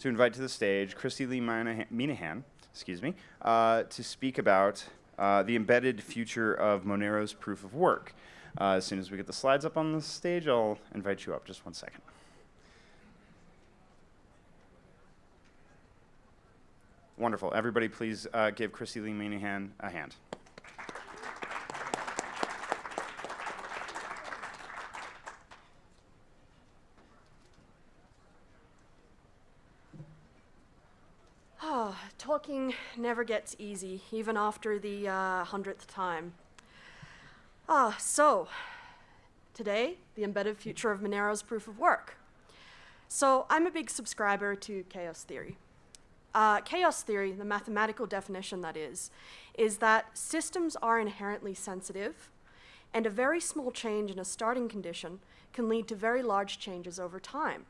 to invite to the stage Kristy-Leigh Minehan, excuse me, uh, to speak about uh, the embedded future of Monero's proof of work. Uh, as soon as we get the slides up on the stage, I'll invite you up. Just one second. Wonderful. Everybody, please uh, give Kristy-Leigh Minehan a hand. Never gets easy, even after the uh, hundredth time. Ah, so, today, the embedded future of Monero's proof of work. So, I'm a big subscriber to chaos theory. Uh, chaos theory, the mathematical definition that is, is that systems are inherently sensitive, and a very small change in a starting condition can lead to very large changes over time.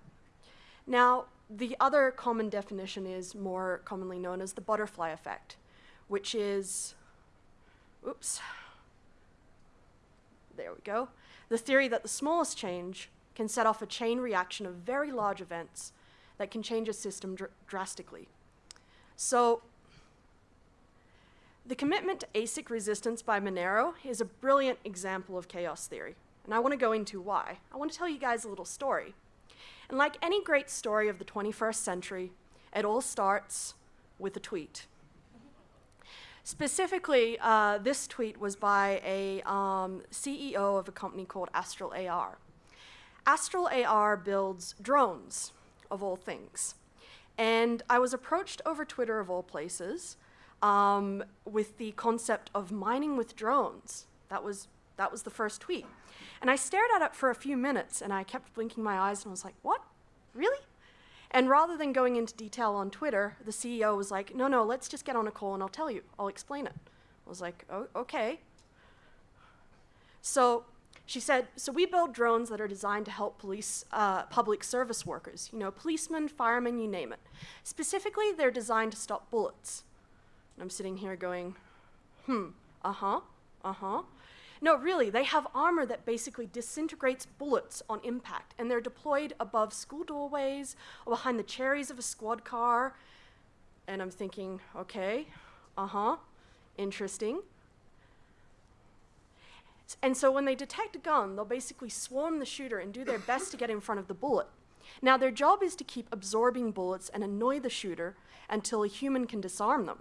Now, the other common definition is more commonly known as the butterfly effect, which is, oops, there we go, the theory that the smallest change can set off a chain reaction of very large events that can change a system dr drastically. So the commitment to ASIC resistance by Monero is a brilliant example of chaos theory, and I want to go into why. I want to tell you guys a little story. And like any great story of the 21st century, it all starts with a tweet. Specifically, uh, this tweet was by a um, CEO of a company called Astral AR. Astral AR builds drones, of all things. And I was approached over Twitter, of all places, um, with the concept of mining with drones. That was, that was the first tweet. And I stared at it for a few minutes and I kept blinking my eyes and I was like, what? Really? And rather than going into detail on Twitter, the CEO was like, no, no, let's just get on a call and I'll tell you. I'll explain it. I was like, oh, okay. So she said, so we build drones that are designed to help police, uh, public service workers, you know, policemen, firemen, you name it. Specifically, they're designed to stop bullets. And I'm sitting here going, hmm, uh-huh, uh-huh. No, really, they have armor that basically disintegrates bullets on impact, and they're deployed above school doorways or behind the cherries of a squad car. And I'm thinking, okay, uh-huh, interesting. And so when they detect a gun, they'll basically swarm the shooter and do their best to get in front of the bullet. Now, their job is to keep absorbing bullets and annoy the shooter until a human can disarm them,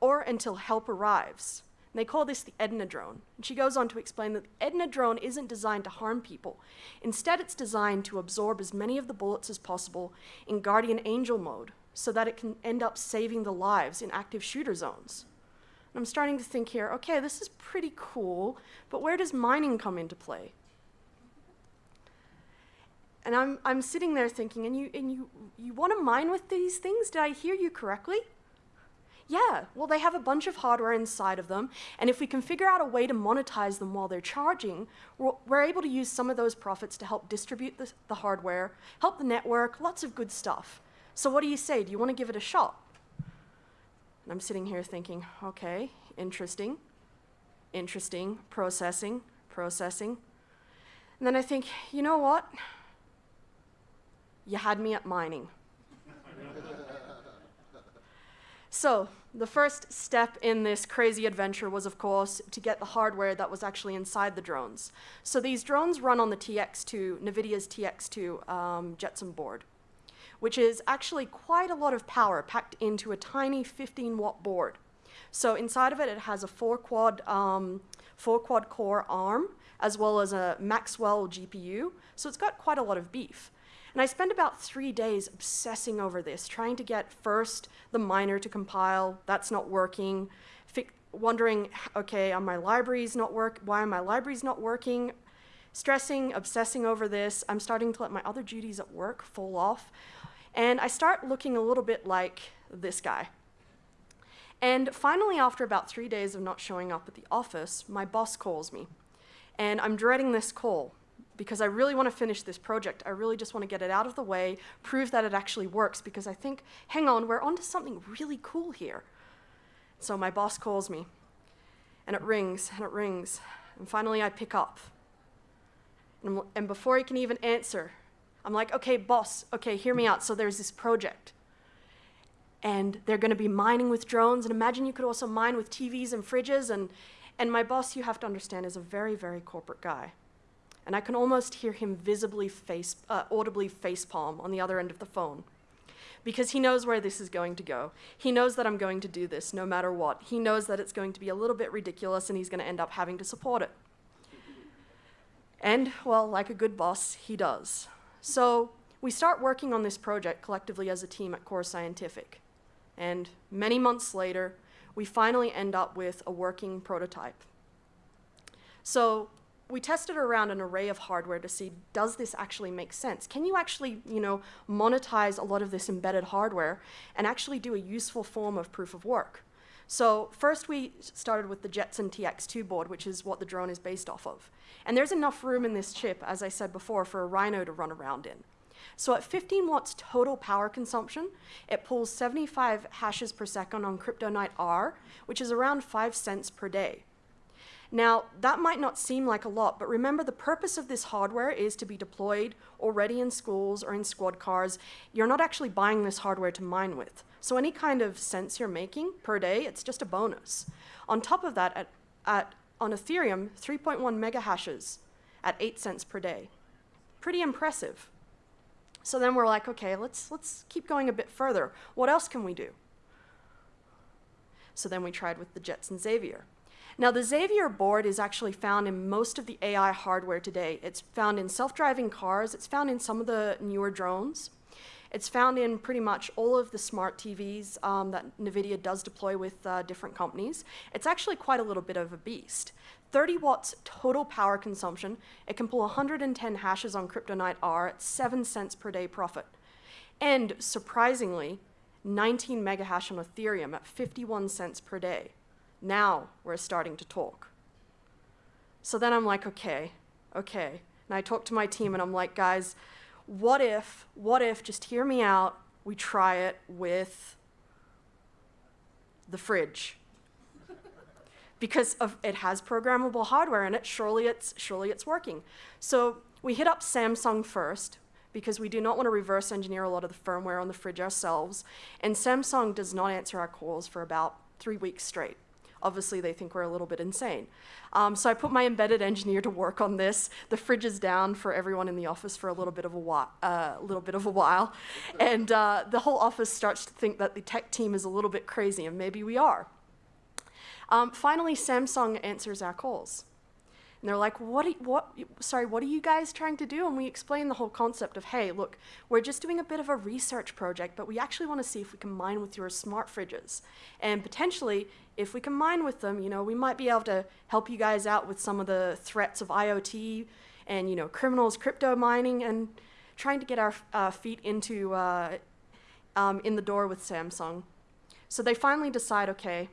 or until help arrives. And they call this the Edna drone. And she goes on to explain that the Edna drone isn't designed to harm people. Instead, it's designed to absorb as many of the bullets as possible in Guardian Angel mode so that it can end up saving the lives in active shooter zones. And I'm starting to think here, okay, this is pretty cool, but where does mining come into play? And I'm, I'm sitting there thinking, and you, and you, you want to mine with these things? Did I hear you correctly? Yeah, well, they have a bunch of hardware inside of them, and if we can figure out a way to monetize them while they're charging, we're, able to use some of those profits to help distribute the, the hardware, help the network, lots of good stuff. So what do you say? Do you want to give it a shot? And I'm sitting here thinking, okay, interesting, interesting, processing, processing. And then I think, you know what? You had me at mining. so the first step in this crazy adventure was, of course, to get the hardware that was actually inside the drones. So these drones run on the TX2, NVIDIA's TX2 um, Jetson board, which is actually quite a lot of power packed into a tiny 15 watt board. So inside of it, it has a four quad, um, four quad core ARM, as well as a Maxwell GPU. So it's got quite a lot of beef. And I spend about three days obsessing over this, trying to get first the miner to compile, that's not working, wondering, okay, are my libraries not work, why are my libraries not working? Stressing, obsessing over this, I'm starting to let my other duties at work fall off. And I start looking a little bit like this guy. And finally, after about three days of not showing up at the office, my boss calls me. And I'm dreading this call because I really want to finish this project. I really just want to get it out of the way, prove that it actually works, because I think, hang on, we're onto something really cool here. So my boss calls me, and it rings, and it rings, and finally I pick up. And, and before he can even answer, I'm like, okay, boss, okay, hear me out. So there's this project. And they're going to be mining with drones. And imagine you could also mine with TVs and fridges. And, and my boss, you have to understand, is a very, very corporate guy. And I can almost hear him visibly face, uh, audibly facepalm on the other end of the phone. Because he knows where this is going to go. He knows that I'm going to do this no matter what. He knows that it's going to be a little bit ridiculous and he's going to end up having to support it. And, well, like a good boss, he does. So we start working on this project collectively as a team at Core Scientific. And many months later, we finally end up with a working prototype. So we tested around an array of hardware to see, does this actually make sense? Can you actually, you know, monetize a lot of this embedded hardware and actually do a useful form of proof of work? So first we started with the Jetson TX2 board, which is what the drone is based off of. And there's enough room in this chip, as I said before, for a Rhino to run around in. So at 15 watts total power consumption, it pulls 75 hashes per second on CryptoNight R, which is around 5 cents per day. Now, that might not seem like a lot, but remember the purpose of this hardware is to be deployed already in schools or in squad cars. You're not actually buying this hardware to mine with. So any kind of sense you're making per day, it's just a bonus. On top of that, at, at on Ethereum, 3.1 mega hashes at 8 cents per day. Pretty impressive. So then we're like, okay, let's, let's keep going a bit further. What else can we do? So then we tried with the Jetson Xavier. Now, the Xavier board is actually found in most of the AI hardware today. It's found in self-driving cars. It's found in some of the newer drones. It's found in pretty much all of the smart TVs um, that NVIDIA does deploy with uh, different companies. It's actually quite a little bit of a beast. 30 watts total power consumption. It can pull 110 hashes on CryptoNight R at 7 cents per day profit. And surprisingly, 19 megahash on Ethereum at 51 cents per day. Now we're starting to talk. So then I'm like, okay, okay. And I talk to my team and I'm like, guys, what if, what if, just hear me out, we try it with the fridge? because of, it has programmable hardware in it, surely it's, surely it's working. So we hit up Samsung first, because we do not want to reverse engineer a lot of the firmware on the fridge ourselves. And Samsung does not answer our calls for about three weeks straight. Obviously, they think we're a little bit insane. Um, so I put my embedded engineer to work on this. The fridge is down for everyone in the office for a little bit of a while, uh, little bit of a while, and uh, the whole office starts to think that the tech team is a little bit crazy, and maybe we are. Um, finally, Samsung answers our calls. And they're like, what, what, sorry, what are you guys trying to do? And we explain the whole concept of, hey, look, we're just doing a bit of a research project, but we actually want to see if we can mine with your smart fridges. And potentially, if we can mine with them, you know, we might be able to help you guys out with some of the threats of IoT and, you know, criminals crypto mining and trying to get our uh, feet into, uh, um, in the door with Samsung. So they finally decide, okay,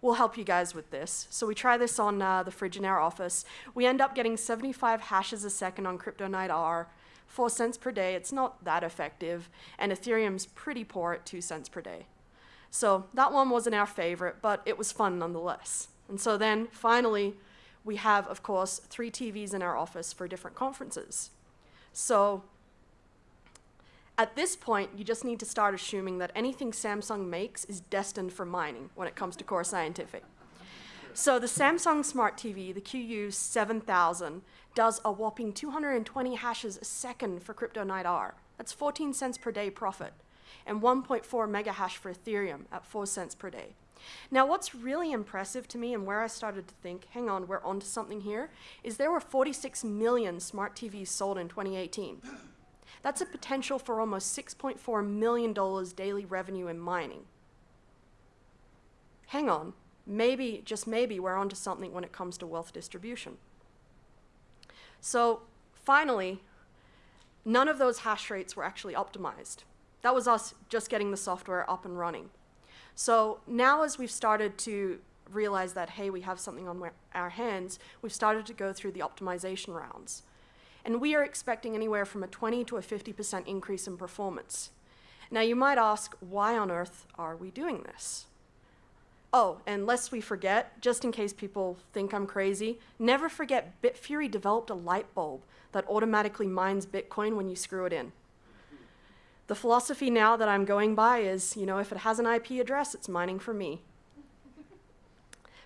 we'll help you guys with this. So we try this on uh, the fridge in our office. We end up getting 75 hashes a second on CryptoNight R, 4 cents per day. It's not that effective, and Ethereum's pretty poor at 2 cents per day. So that one wasn't our favorite, but it was fun nonetheless. And so then finally, we have, of course, three TVs in our office for different conferences. So at this point, you just need to start assuming that anything Samsung makes is destined for mining when it comes to Core Scientific. So the Samsung Smart TV, the QU7000, does a whopping 220 hashes a second for CryptoNight R. That's 14 cents per day profit, and 1.4 mega hash for Ethereum at 4 cents per day. Now, what's really impressive to me and where I started to think, hang on, we're onto something here, is there were 46 million smart TVs sold in 2018. That's a potential for almost $6.4 million daily revenue in mining. Hang on, maybe, just maybe, we're onto something when it comes to wealth distribution. So finally, none of those hash rates were actually optimized. That was us just getting the software up and running. So now as we've started to realize that, hey, we have something on our hands, we've started to go through the optimization rounds and we are expecting anywhere from a 20 to a 50% increase in performance. Now you might ask, why on earth are we doing this? Oh, and lest we forget, just in case people think I'm crazy, never forget Bitfury developed a light bulb that automatically mines Bitcoin when you screw it in. The philosophy now that I'm going by is, you know, if it has an IP address, it's mining for me.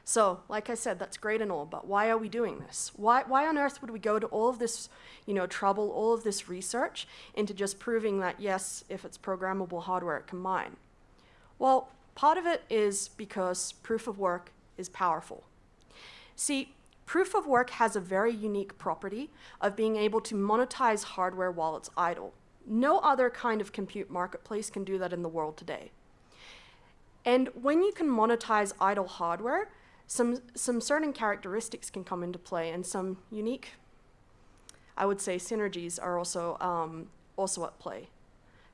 So, like I said, that's great and all, but why are we doing this? Why, why on earth would we go to all of this, you know, trouble, all of this research into just proving that, yes, if it's programmable hardware, it can mine? Well, part of it is because proof of work is powerful. See, proof of work has a very unique property of being able to monetize hardware while it's idle. No other kind of compute marketplace can do that in the world today. And when you can monetize idle hardware, some, some certain characteristics can come into play and some unique, I would say, synergies are also, um, also at play.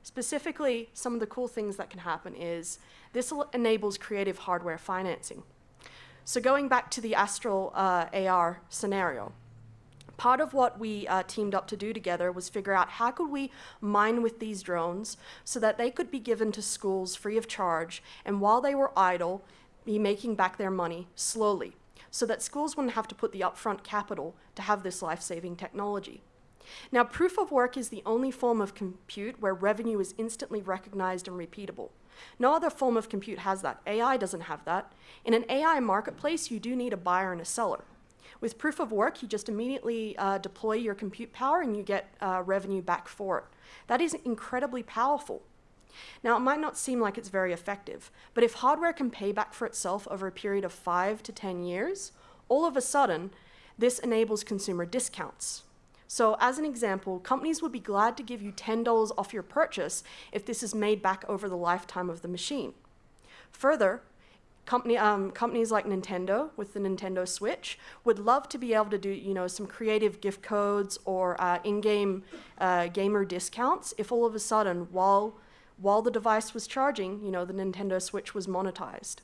Specifically, some of the cool things that can happen is this enables creative hardware financing. So going back to the Astral uh, AR scenario, part of what we uh, teamed up to do together was figure out how could we mine with these drones so that they could be given to schools free of charge, and while they were idle, be making back their money slowly so that schools wouldn't have to put the upfront capital to have this life-saving technology. Now, proof of work is the only form of compute where revenue is instantly recognized and repeatable. No other form of compute has that. AI doesn't have that. In an AI marketplace, you do need a buyer and a seller. With proof of work, you just immediately uh, deploy your compute power and you get uh, revenue back for it. That is incredibly powerful. Now, it might not seem like it's very effective, but if hardware can pay back for itself over a period of five to 10 years, all of a sudden, this enables consumer discounts. So as an example, companies would be glad to give you $10 off your purchase if this is made back over the lifetime of the machine. Further, company, um, companies like Nintendo with the Nintendo Switch would love to be able to do you know, some creative gift codes or uh, in-game uh, gamer discounts if all of a sudden, while while the device was charging, you know, the Nintendo Switch was monetized.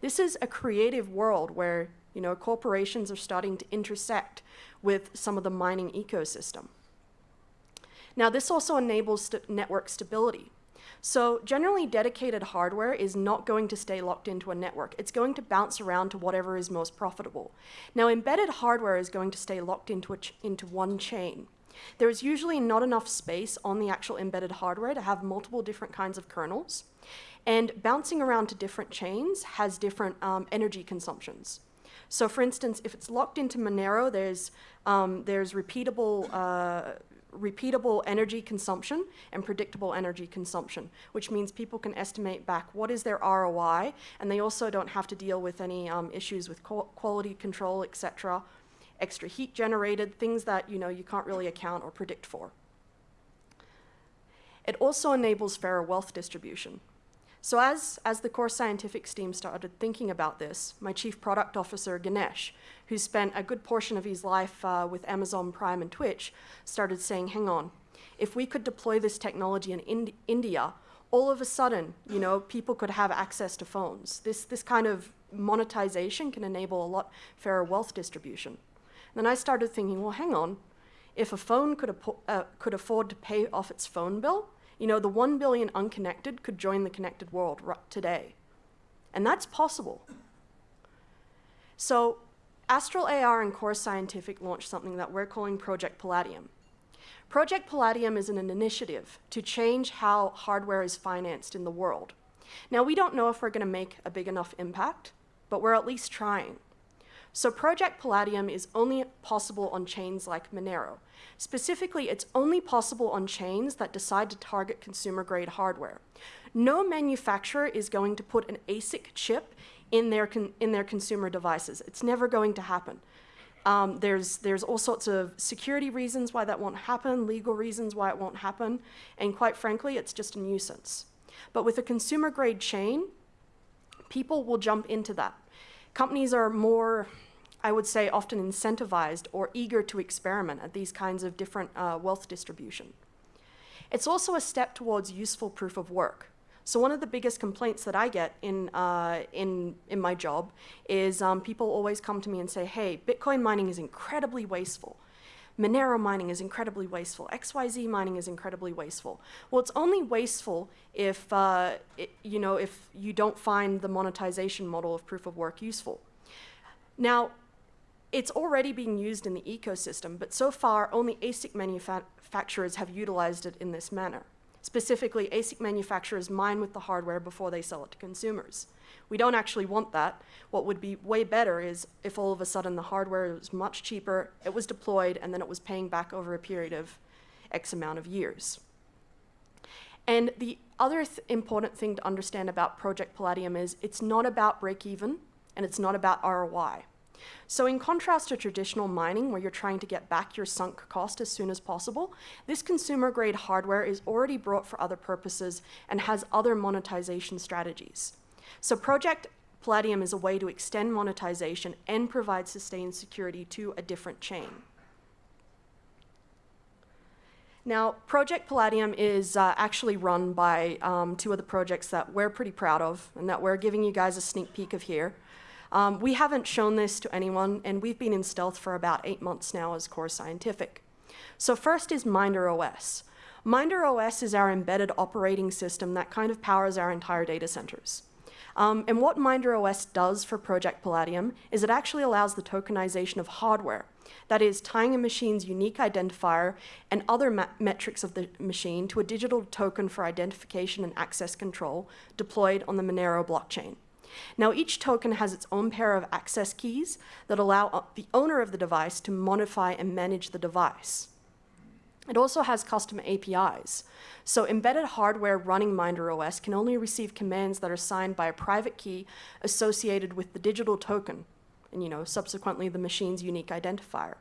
This is a creative world where, you know, corporations are starting to intersect with some of the mining ecosystem. Now, this also enables st network stability. So generally, dedicated hardware is not going to stay locked into a network. It's going to bounce around to whatever is most profitable. Now, embedded hardware is going to stay locked into, into one chain. There is usually not enough space on the actual embedded hardware to have multiple different kinds of kernels. And bouncing around to different chains has different um, energy consumptions. So for instance, if it's locked into Monero, there's, um, there's repeatable, uh, repeatable energy consumption and predictable energy consumption, which means people can estimate back what is their ROI, and they also don't have to deal with any um, issues with quality control, et cetera, extra heat generated, things that you know you can't really account or predict for. It also enables fairer wealth distribution. So as, as the core scientific team started thinking about this, my chief product officer, Ganesh, who spent a good portion of his life uh, with Amazon Prime and Twitch, started saying, hang on, if we could deploy this technology in Ind India, all of a sudden, you know, people could have access to phones. This, this kind of monetization can enable a lot fairer wealth distribution. Then I started thinking, well, hang on. If a phone could, uh, could afford to pay off its phone bill, you know, the 1 billion unconnected could join the connected world today. And that's possible. So Astral AR and Core Scientific launched something that we're calling Project Palladium. Project Palladium is an initiative to change how hardware is financed in the world. Now, we don't know if we're going to make a big enough impact, but we're at least trying. So Project Palladium is only possible on chains like Monero. Specifically, it's only possible on chains that decide to target consumer-grade hardware. No manufacturer is going to put an ASIC chip in their, in their consumer devices. It's never going to happen. Um, there's, there's all sorts of security reasons why that won't happen, legal reasons why it won't happen, and quite frankly, it's just a nuisance. But with a consumer-grade chain, people will jump into that. Companies are more, I would say, often incentivized or eager to experiment at these kinds of different uh, wealth distribution. It's also a step towards useful proof of work. So one of the biggest complaints that I get in, uh, in, in my job is um, people always come to me and say, hey, Bitcoin mining is incredibly wasteful. Monero mining is incredibly wasteful. XYZ mining is incredibly wasteful. Well, it's only wasteful if, uh, it, you know, if you don't find the monetization model of proof of work useful. Now, it's already being used in the ecosystem, but so far only ASIC manufacturers have utilized it in this manner. Specifically, ASIC manufacturers mine with the hardware before they sell it to consumers. We don't actually want that. What would be way better is if all of a sudden the hardware was much cheaper, it was deployed, and then it was paying back over a period of X amount of years. And the other th important thing to understand about Project Palladium is it's not about break even, and it's not about ROI. So in contrast to traditional mining, where you're trying to get back your sunk cost as soon as possible, this consumer-grade hardware is already brought for other purposes and has other monetization strategies. So Project Palladium is a way to extend monetization and provide sustained security to a different chain. Now, Project Palladium is uh, actually run by um, two of the projects that we're pretty proud of and that we're giving you guys a sneak peek of here. Um, we haven't shown this to anyone, and we've been in stealth for about eight months now as Core Scientific. So first is Minder OS. Minder OS is our embedded operating system that kind of powers our entire data centers. Um, and what Minder OS does for Project Palladium is it actually allows the tokenization of hardware. That is, tying a machine's unique identifier and other metrics of the machine to a digital token for identification and access control deployed on the Monero blockchain. Now, each token has its own pair of access keys that allow uh, the owner of the device to modify and manage the device. It also has custom APIs. So embedded hardware running Minder OS can only receive commands that are signed by a private key associated with the digital token, and you know, subsequently the machine's unique identifier.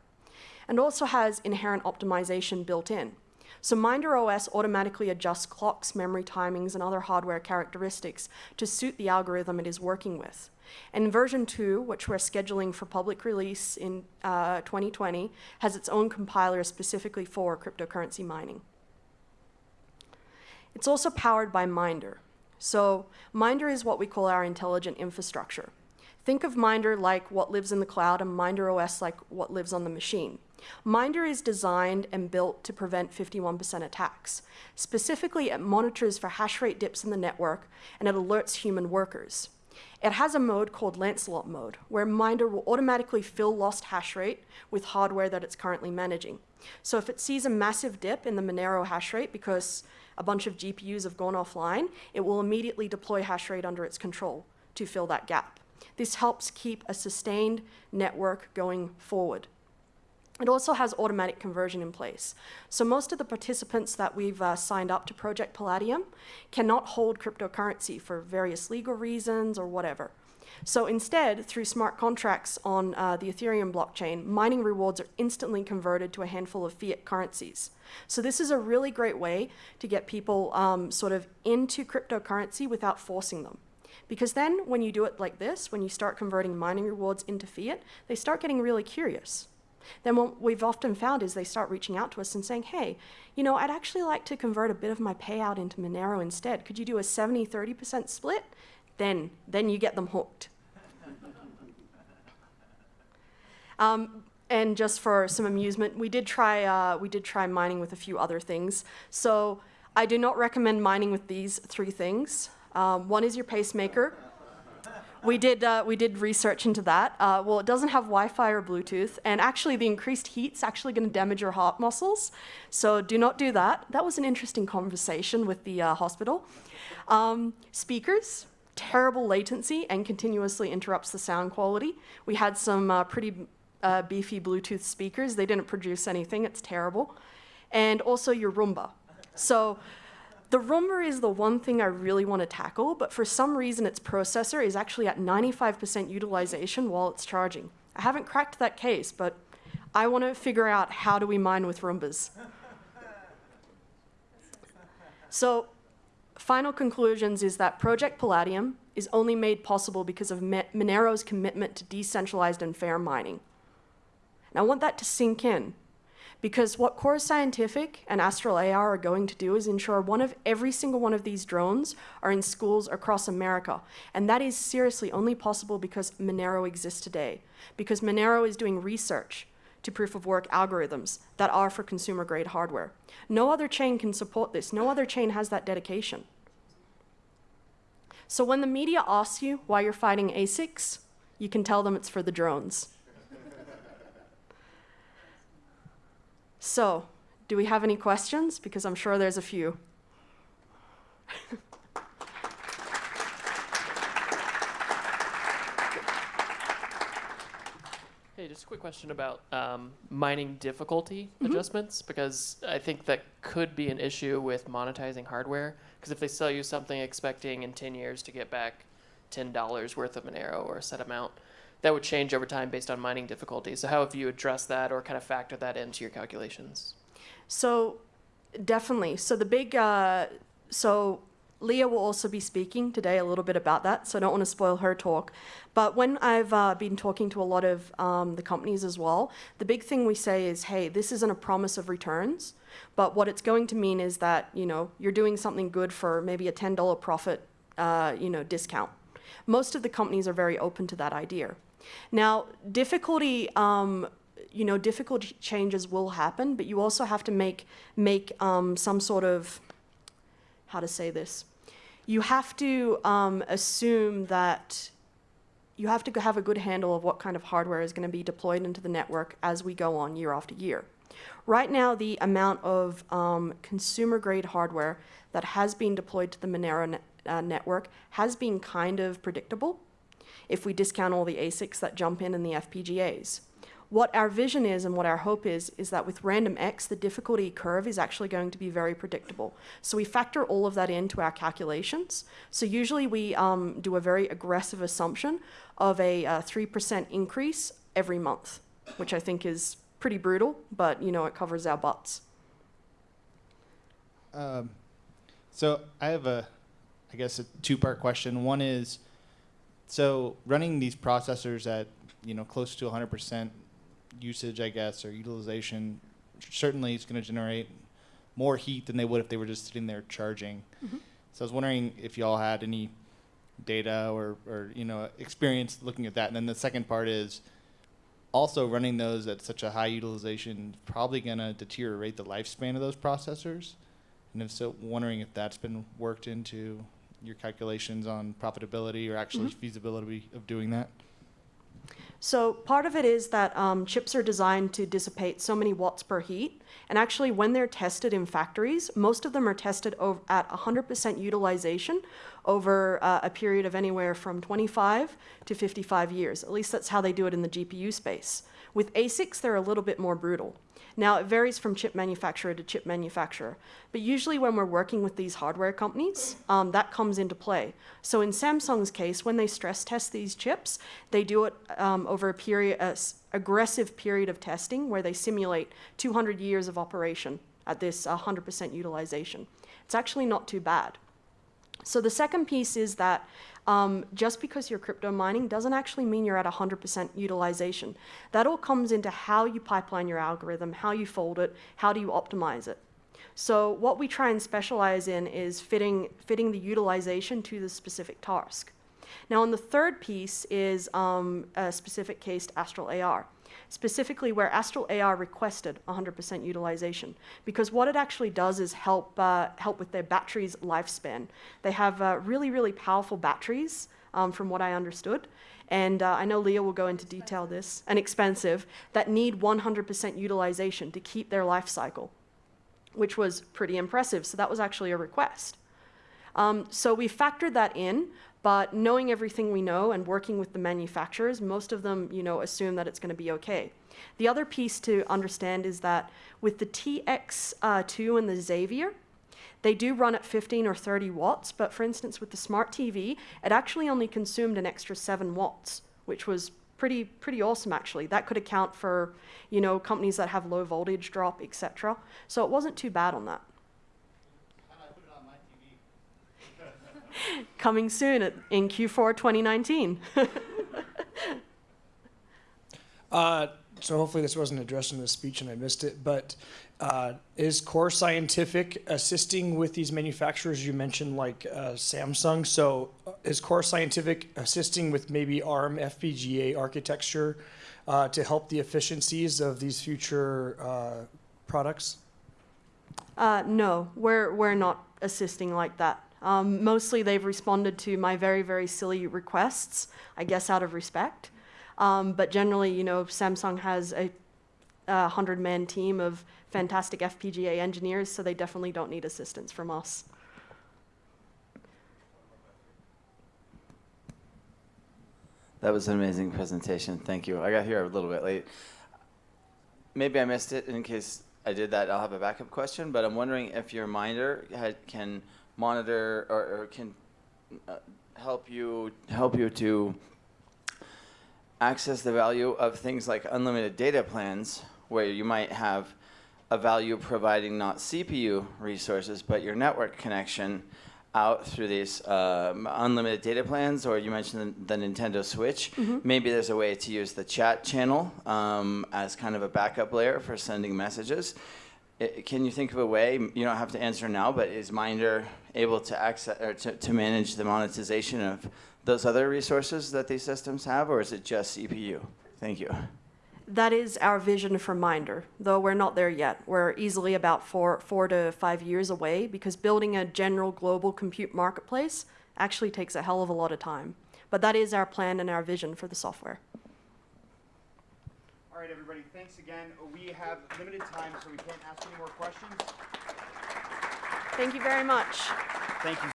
And also has inherent optimization built in. So Minder OS automatically adjusts clocks, memory timings, and other hardware characteristics to suit the algorithm it is working with. And version 2, which we're scheduling for public release in uh, 2020, has its own compiler specifically for cryptocurrency mining. It's also powered by Minder. So Minder is what we call our intelligent infrastructure. Think of Minder like what lives in the cloud and Minder OS like what lives on the machine. Minder is designed and built to prevent 51% attacks. Specifically, it monitors for hash rate dips in the network and it alerts human workers. It has a mode called Lancelot mode, where Minder will automatically fill lost hash rate with hardware that it's currently managing. So if it sees a massive dip in the Monero hash rate because a bunch of GPUs have gone offline, it will immediately deploy hash rate under its control to fill that gap. This helps keep a sustained network going forward. It also has automatic conversion in place. So most of the participants that we've uh, signed up to Project Palladium cannot hold cryptocurrency for various legal reasons or whatever. So instead, through smart contracts on uh, the Ethereum blockchain, mining rewards are instantly converted to a handful of fiat currencies. So this is a really great way to get people um, sort of into cryptocurrency without forcing them. Because then when you do it like this, when you start converting mining rewards into fiat, they start getting really curious then what we've often found is they start reaching out to us and saying, hey, you know, I'd actually like to convert a bit of my payout into Monero instead. Could you do a 70 30% split? Then, then you get them hooked. um, and just for some amusement, we did try uh, we did try mining with a few other things. So I do not recommend mining with these three things. Um, one is your pacemaker we did uh, we did research into that. Uh, well, it doesn't have Wi-Fi or Bluetooth, and actually, the increased heat's actually going to damage your heart muscles. So do not do that. That was an interesting conversation with the uh, hospital. Um, speakers, terrible latency, and continuously interrupts the sound quality. We had some uh, pretty uh, beefy Bluetooth speakers. They didn't produce anything. It's terrible. And also your Roomba. So the Roomba is the one thing I really want to tackle, but for some reason its processor is actually at 95% utilization while it's charging. I haven't cracked that case, but I want to figure out how do we mine with Roombas. so final conclusions is that Project Palladium is only made possible because of Monero's commitment to decentralized and fair mining. And I want that to sink in because what Core Scientific and Astral AR are going to do is ensure one of every single one of these drones are in schools across America. And that is seriously only possible because Monero exists today. Because Monero is doing research to proof of work algorithms that are for consumer grade hardware. No other chain can support this. No other chain has that dedication. So when the media asks you why you're fighting ASICs, you can tell them it's for the drones. So, do we have any questions? Because I'm sure there's a few. Hey, just a quick question about um, mining difficulty adjustments because I think that could be an issue with monetizing hardware. Because if they sell you something expecting in 10 years to get back $10 worth of Monero or a set amount, that would change over time based on mining difficulty. So, how have you addressed that or kind of factor that into your calculations? So, definitely. So the big, uh, so Leah will also be speaking today a little bit about that. So I don't want to spoil her talk. But when I've uh, been talking to a lot of um, the companies as well, the big thing we say is, hey, this isn't a promise of returns, but what it's going to mean is that you know you're doing something good for maybe a ten dollar profit, uh, you know, discount. Most of the companies are very open to that idea. Now, difficulty um, you know, difficult changes will happen, but you also have to make make um, some sort of how to say this. You have to um, assume that you have to have a good handle of what kind of hardware is going to be deployed into the network as we go on year after year. Right now, the amount of um, consumer grade hardware that has been deployed to the Monero net, uh, network has been kind of predictable if we discount all the ASICs that jump in and the FPGAs. What our vision is and what our hope is, is that with RandomX, the difficulty curve is actually going to be very predictable. So we factor all of that into our calculations. So usually we um, do a very aggressive assumption of a uh, 3% increase every month, which I think is pretty brutal, but you know, it covers our butts. Um, so I have a, I guess a two-part question. One is, so running these processors at you know close to 100% usage, I guess, or utilization, certainly is going to generate more heat than they would if they were just sitting there charging. Mhm. So I was wondering if y'all had any data or, or you know experience looking at that. And then the second part is also running those at such a high utilization probably going to deteriorate the lifespan of those processors. And if so, wondering if that's been worked into your calculations on profitability or actually Mhm. feasibility of doing that. So part of it is that um, chips are designed to dissipate so many watts per heat, and actually when they're tested in factories, most of them are tested at 100% utilization over uh, a period of anywhere from 25 to 55 years. At least that's how they do it in the GPU space. With ASICs, they're a little bit more brutal. Now, it varies from chip manufacturer to chip manufacturer, but usually when we're working with these hardware companies, um, that comes into play. So in Samsung's case, when they stress test these chips, they do it um, over a period, a aggressive period of testing where they simulate 200 years of operation at this 100% utilization. It's actually not too bad. So the second piece is that um, just because you're crypto mining doesn't actually mean you're at 100% utilization. That all comes into how you pipeline your algorithm, how you fold it, how do you optimize it. So what we try and specialize in is fitting, fitting the utilization to the specific task. Now, on the third piece is um, a specific case to Astral AR, specifically where Astral AR requested 100% utilization, because what it actually does is help uh, help with their batteries lifespan. They have uh, really, really powerful batteries, um, from what I understood. And uh, I know Leah will go into detail this, and expensive, that need 100% utilization to keep their life cycle, which was pretty impressive. So that was actually a request. Um, so we factored that in, but knowing everything we know and working with the manufacturers, most of them, you know, assume that it's going to be okay. The other piece to understand is that with the TX2 and the Xavier, they do run at 15 or 30 watts, but for instance, with the smart TV, it actually only consumed an extra 7 watts, which was pretty pretty awesome actually. That could account for, you know, companies that have low voltage drop, etc. So it wasn't too bad on that. Coming soon at, in Q4 2019. Uh, so hopefully this wasn't addressed in the speech and I missed it, but uh, is Core Scientific assisting with these manufacturers you mentioned, like uh, Samsung? So uh, is Core Scientific assisting with maybe ARM FPGA architecture uh, to help the efficiencies of these future uh, products? Uh, no, we're, we're not assisting like that. Um, mostly they've responded to my very, very silly requests, I guess out of respect. Um, but generally, you know, Samsung has a, a hundred man team of fantastic FPGA engineers, so they definitely don't need assistance from us. That was an amazing presentation. Thank you. I got here a little bit late. Maybe I missed it. In case I did that, I'll have a backup question. But I'm wondering if your Minder had, can monitor or, or can uh, help you help you to access the value of things like unlimited data plans, where you might have a value providing not CPU resources, but your network connection out through these um, unlimited data plans, or you mentioned the, the Nintendo Switch. Maybe there's a way to use the chat channel um, as kind of a backup layer for sending messages. Can you think of a way? You don't have to answer now, but is Minder able to access or to, to manage the monetization of those other resources that these systems have, or is it just CPU? Thank you. That is our vision for Minder, though we're not there yet. We're easily about four, four to five years away because building a general global compute marketplace actually takes a hell of a lot of time. But that is our plan and our vision for the software. All right, everybody, thanks again. We have limited time, so we can't ask any more questions. Thank you very much. Thank you